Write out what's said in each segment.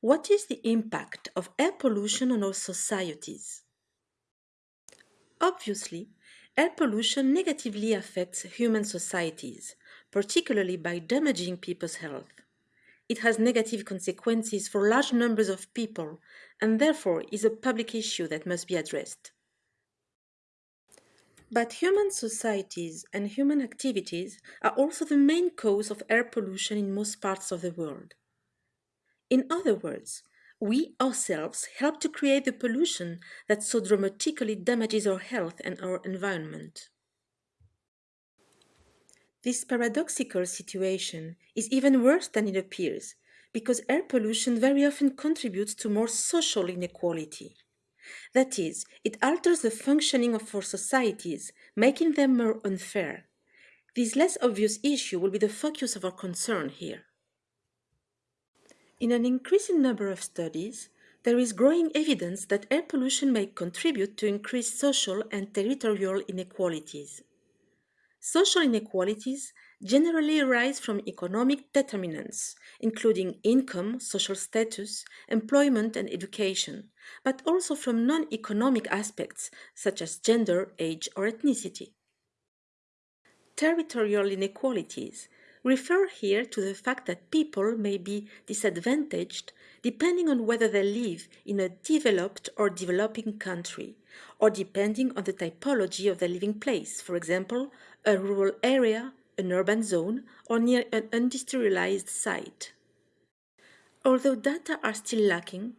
What is the impact of air pollution on our societies? Obviously, air pollution negatively affects human societies, particularly by damaging people's health. It has negative consequences for large numbers of people and therefore is a public issue that must be addressed. But human societies and human activities are also the main cause of air pollution in most parts of the world. In other words, we ourselves help to create the pollution that so dramatically damages our health and our environment. This paradoxical situation is even worse than it appears because air pollution very often contributes to more social inequality. That is, it alters the functioning of our societies, making them more unfair. This less obvious issue will be the focus of our concern here. In an increasing number of studies, there is growing evidence that air pollution may contribute to increased social and territorial inequalities. Social inequalities generally arise from economic determinants, including income, social status, employment, and education, but also from non-economic aspects such as gender, age, or ethnicity. Territorial inequalities refer here to the fact that people may be disadvantaged depending on whether they live in a developed or developing country, or depending on the typology of their living place, for example, a rural area, an urban zone, or near an industrialized site. Although data are still lacking,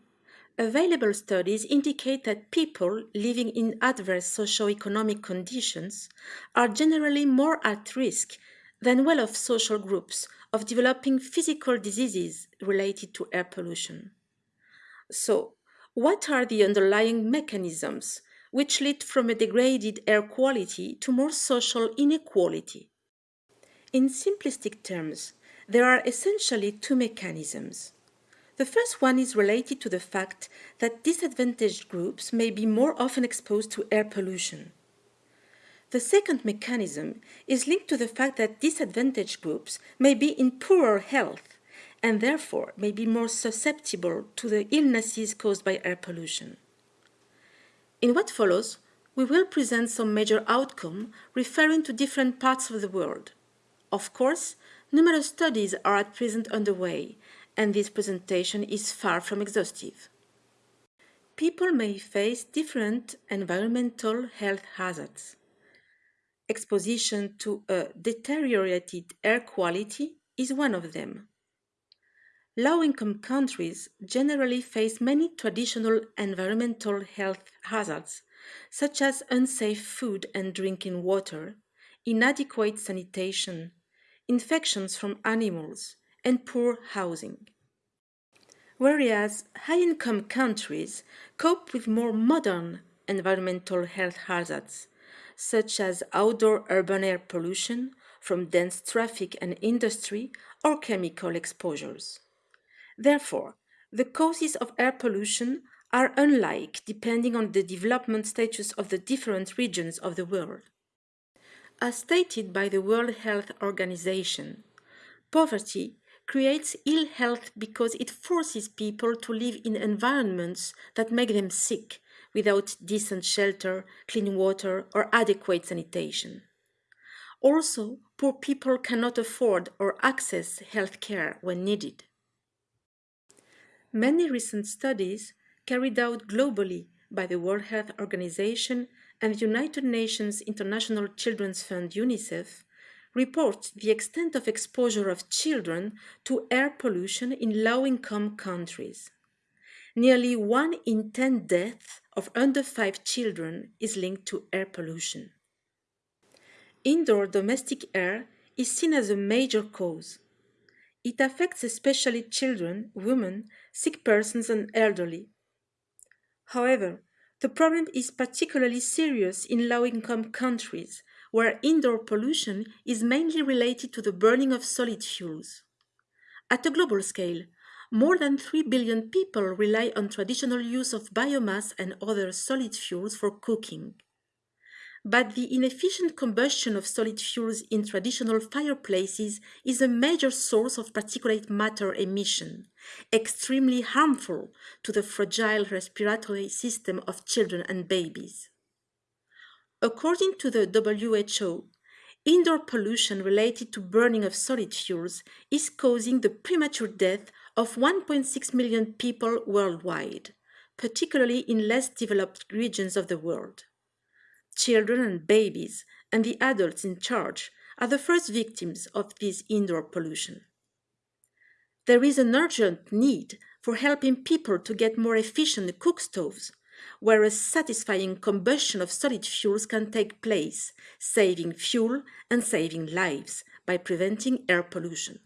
available studies indicate that people living in adverse socio-economic conditions are generally more at risk than well-off social groups of developing physical diseases related to air pollution. So, what are the underlying mechanisms which lead from a degraded air quality to more social inequality? In simplistic terms, there are essentially two mechanisms. The first one is related to the fact that disadvantaged groups may be more often exposed to air pollution. The second mechanism is linked to the fact that disadvantaged groups may be in poorer health and therefore may be more susceptible to the illnesses caused by air pollution. In what follows, we will present some major outcome referring to different parts of the world. Of course, numerous studies are at present underway, and this presentation is far from exhaustive. People may face different environmental health hazards exposition to a deteriorated air quality is one of them. Low-income countries generally face many traditional environmental health hazards, such as unsafe food and drinking water, inadequate sanitation, infections from animals, and poor housing. Whereas high-income countries cope with more modern environmental health hazards, such as outdoor urban air pollution from dense traffic and industry or chemical exposures. Therefore, the causes of air pollution are unlike depending on the development status of the different regions of the world. As stated by the World Health Organization, poverty creates ill health because it forces people to live in environments that make them sick without decent shelter, clean water, or adequate sanitation. Also, poor people cannot afford or access health care when needed. Many recent studies carried out globally by the World Health Organization and the United Nations International Children's Fund UNICEF report the extent of exposure of children to air pollution in low-income countries. Nearly one in 10 deaths of under 5 children is linked to air pollution. Indoor domestic air is seen as a major cause. It affects especially children, women, sick persons and elderly. However, the problem is particularly serious in low-income countries, where indoor pollution is mainly related to the burning of solid fuels. At a global scale, more than 3 billion people rely on traditional use of biomass and other solid fuels for cooking. but the inefficient combustion of solid fuels in traditional fireplaces is a major source of particulate matter emission, extremely harmful to the fragile respiratory system of children and babies. According to the WHO, indoor pollution related to burning of solid fuels is causing the premature death of 1.6 million people worldwide, particularly in less developed regions of the world. Children and babies and the adults in charge are the first victims of this indoor pollution. There is an urgent need for helping people to get more efficient cook stoves, where a satisfying combustion of solid fuels can take place, saving fuel and saving lives by preventing air pollution.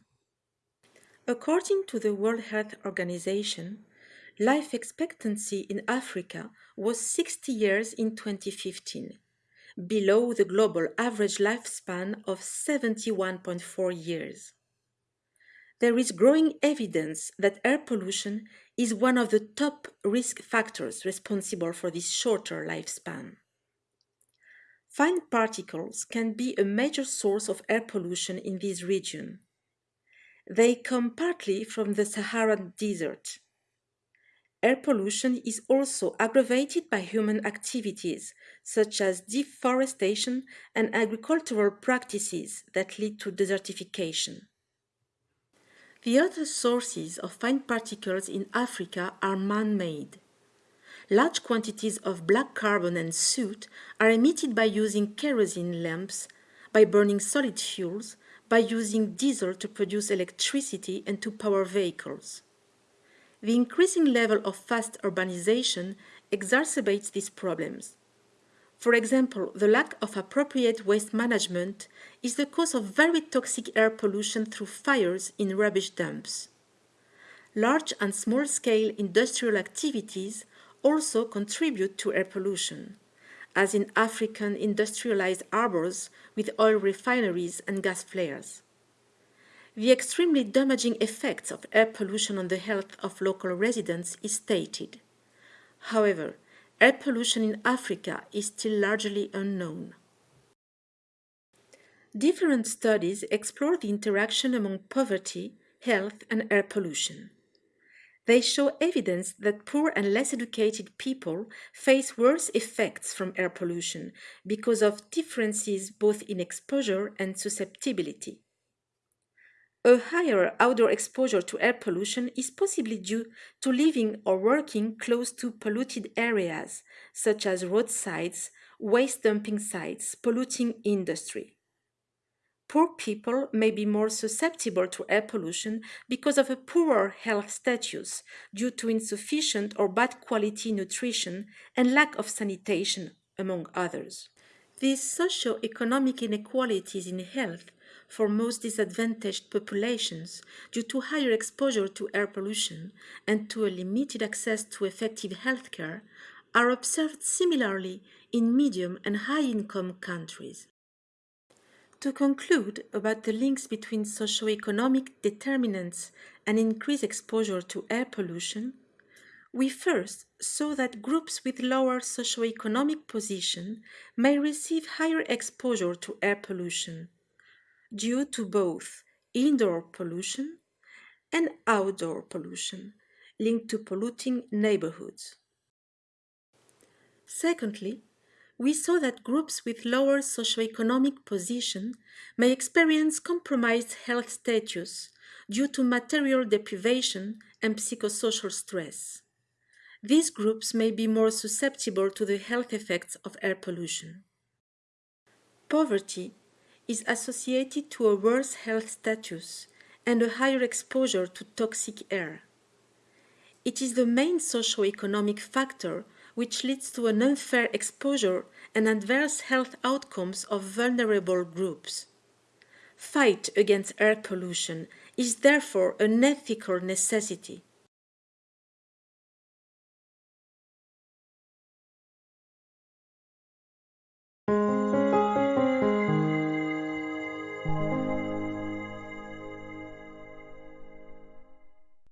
According to the World Health Organization, life expectancy in Africa was 60 years in 2015, below the global average lifespan of 71.4 years. There is growing evidence that air pollution is one of the top risk factors responsible for this shorter lifespan. Fine particles can be a major source of air pollution in this region. They come partly from the Saharan desert, Air pollution is also aggravated by human activities such as deforestation and agricultural practices that lead to desertification. The other sources of fine particles in Africa are man-made. Large quantities of black carbon and soot are emitted by using kerosene lamps, by burning solid fuels, by using diesel to produce electricity and to power vehicles. The increasing level of fast urbanization exacerbates these problems. For example, the lack of appropriate waste management is the cause of very toxic air pollution through fires in rubbish dumps. Large and small-scale industrial activities also contribute to air pollution, as in African industrialized harbors with oil refineries and gas flares. The extremely damaging effects of air pollution on the health of local residents is stated. However, air pollution in Africa is still largely unknown. Different studies explore the interaction among poverty, health, and air pollution. They show evidence that poor and less educated people face worse effects from air pollution because of differences both in exposure and susceptibility. A higher outdoor exposure to air pollution is possibly due to living or working close to polluted areas, such as roadsides, waste dumping sites, polluting industry. Poor people may be more susceptible to air pollution because of a poorer health status due to insufficient or bad quality nutrition and lack of sanitation, among others. These socio-economic inequalities in health for most disadvantaged populations due to higher exposure to air pollution and to a limited access to effective healthcare are observed similarly in medium and high-income countries. To conclude about the links between socio-economic determinants and increased exposure to air pollution, we first saw that groups with lower socio-economic position may receive higher exposure to air pollution due to both indoor pollution and outdoor pollution linked to polluting neighborhoods. Secondly, we saw that groups with lower socioeconomic position may experience compromised health status due to material deprivation and psychosocial stress. These groups may be more susceptible to the health effects of air pollution. Poverty is associated to a worse health status and a higher exposure to toxic air. It is the main socio-economic factor which leads to an unfair exposure and adverse health outcomes of vulnerable groups. Fight against air pollution is therefore an ethical necessity.